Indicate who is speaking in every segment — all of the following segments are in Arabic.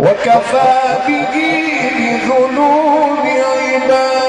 Speaker 1: وكفى به بذنوب عباده.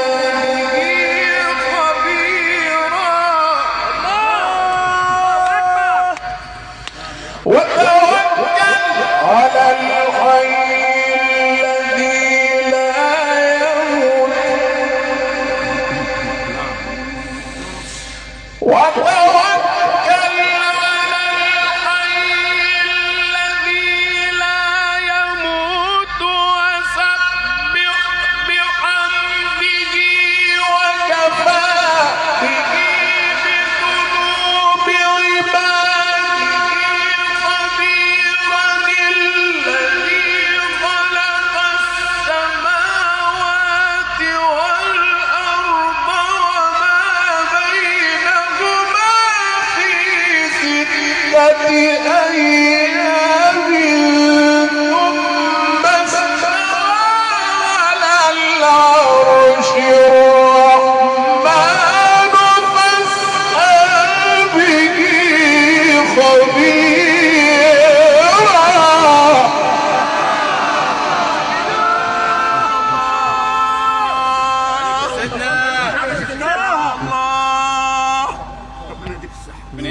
Speaker 1: ستة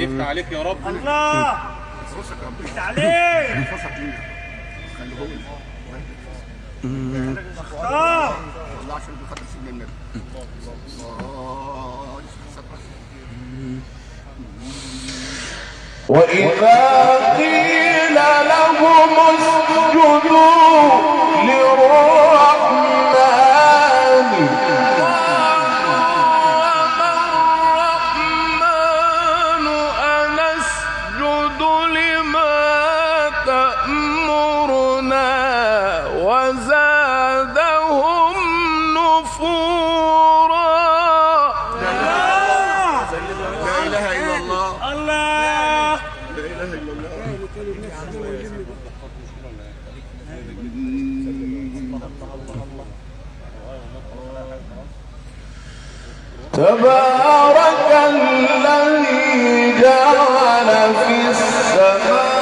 Speaker 2: يفتح عليك يا رب.
Speaker 3: الله مش عليك
Speaker 1: وإذا قيل لهم اسجدوا للرحمن تبارك الذي جعل في السماء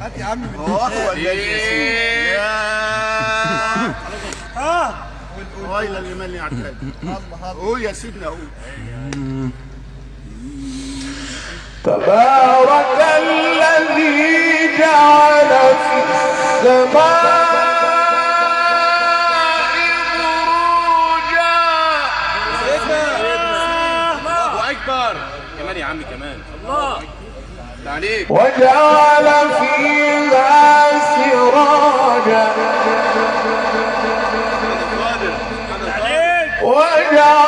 Speaker 4: هات يا عم وهو الذي ياسين يا.
Speaker 3: آه.
Speaker 4: ويلا لمن يعتد قول يا سيدنا قول.
Speaker 1: تبارك الذي جعل في السماء وجعل فيها سراجا. وجعل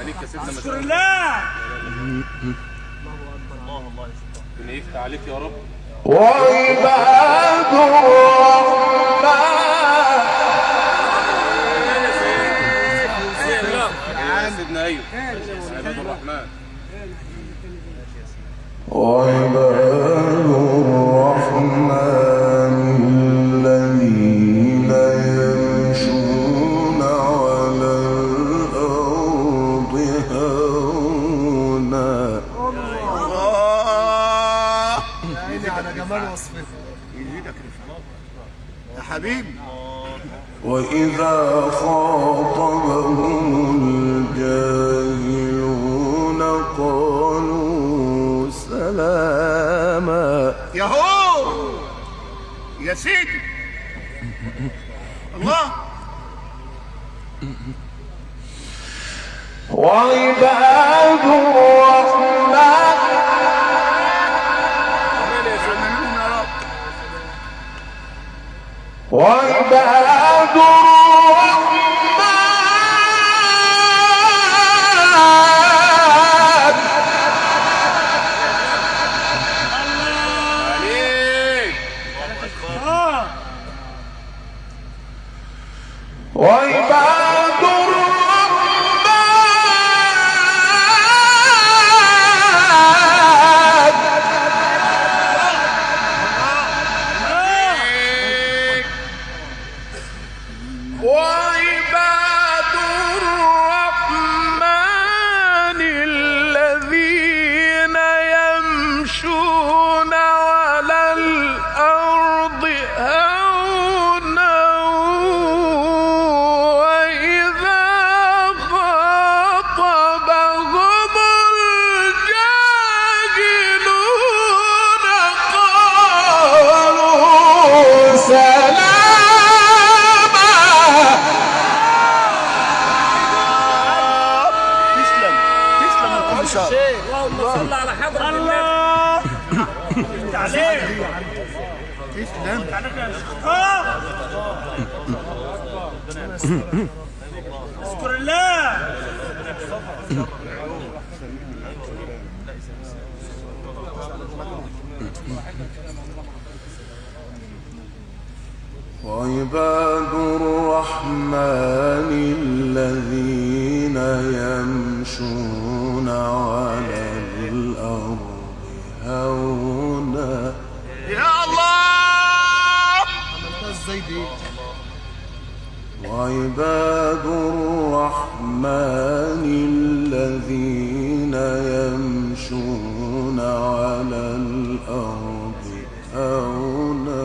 Speaker 2: عليك يا سيدنا ما
Speaker 3: أشكر
Speaker 2: شاء الله.
Speaker 3: الله
Speaker 2: ربنا يفتح عليك يا رب.
Speaker 1: وعباد الرحمن
Speaker 2: يا سيدنا أيوب. عباد الرحمن.
Speaker 1: وعباد سلاما.
Speaker 4: يهو يا سيدي! الله!
Speaker 1: وعباد الرحمن. وعباد
Speaker 4: كل شر
Speaker 3: اللهم صل على حضرة الله. انت عليك
Speaker 4: تسلم
Speaker 3: عليك يا شيخ. اشكر الله.
Speaker 1: وعباد الرحمن الذين يمشون على الأرض هونا.
Speaker 4: يا الله! إزاي دي
Speaker 1: وعباد الرحمن الذين يمشون على الأرض هونا.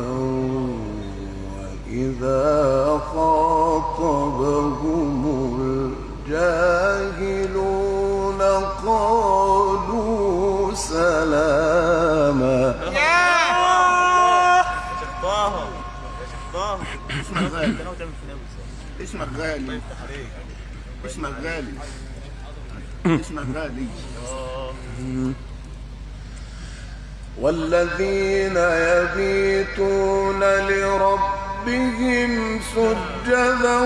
Speaker 1: وإذا خاطبهم
Speaker 4: غالي اسمك غالي اسمك غالي اسمك غالي
Speaker 1: والذين يبيتون لربهم سجدا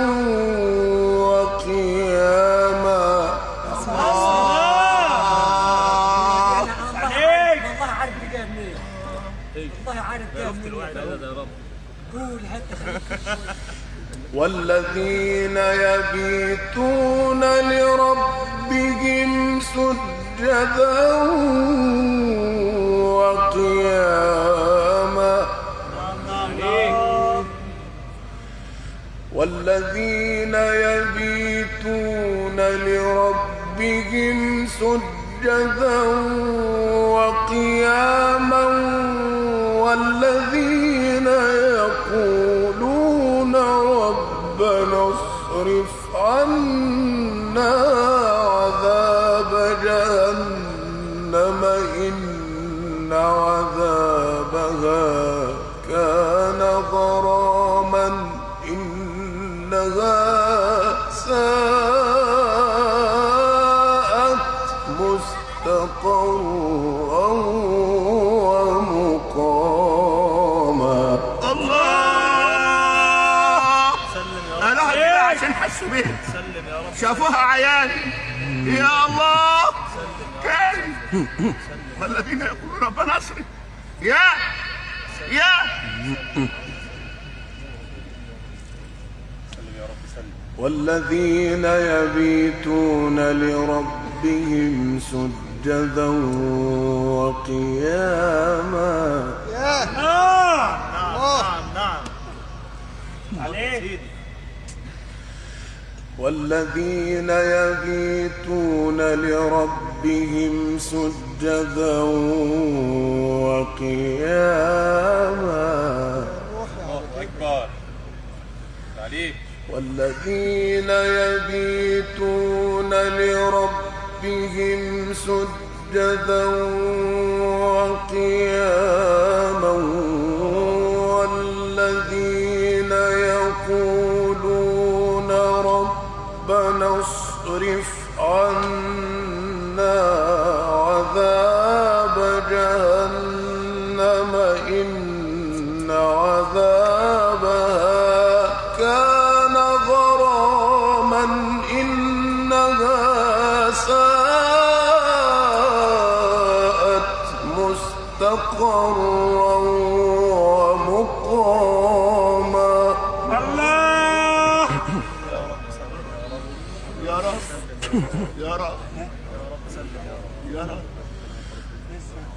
Speaker 1: والذين يبيتون لربهم سجدا وقياما. والذين يبيتون لربهم سجدا وقياما. والذين يقولون عذاب جهنم إن عذابها كان غراما
Speaker 4: شافوها عيان يا الله. كريم والذين يقولون ربنا اصرف. يا. يا.
Speaker 1: والذين يبيتون لربهم سجدا وقياما.
Speaker 3: نعم
Speaker 5: نعم نعم
Speaker 3: عليك.
Speaker 1: والذين يبيتون لربهم سجدا وقياما.
Speaker 2: الله
Speaker 1: والذين يبيتون لربهم سجدا وقياما. جهنم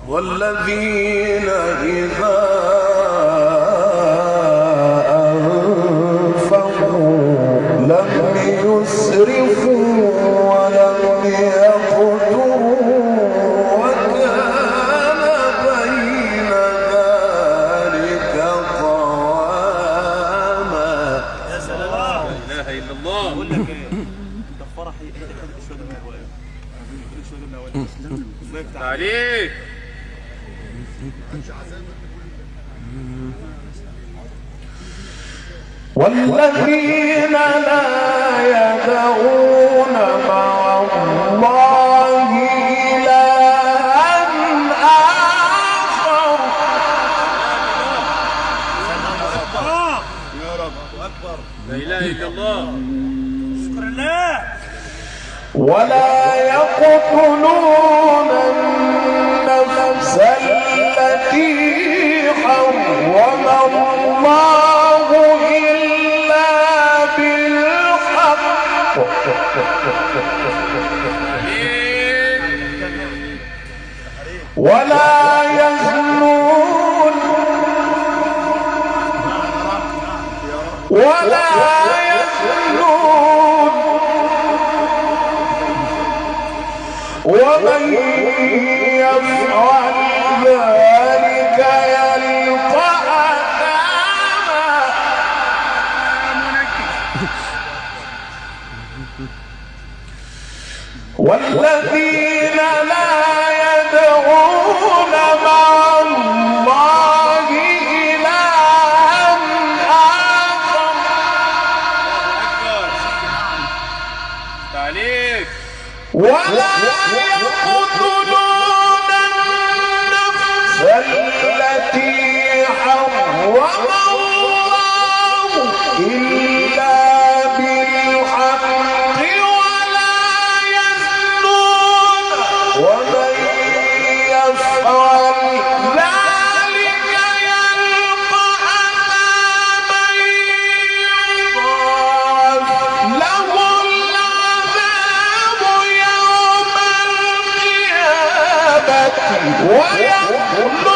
Speaker 1: والذين إذا
Speaker 2: عليك
Speaker 1: والذين لا ولا يقتلون النفس التي حرم الله إلا بالحق. ولا يزنون ولا ومن يفعل ذلك يلقى أثاما والذين لا يدعون مع الله إلها آخر.
Speaker 2: عليك
Speaker 1: ولا يقتلون
Speaker 3: 와야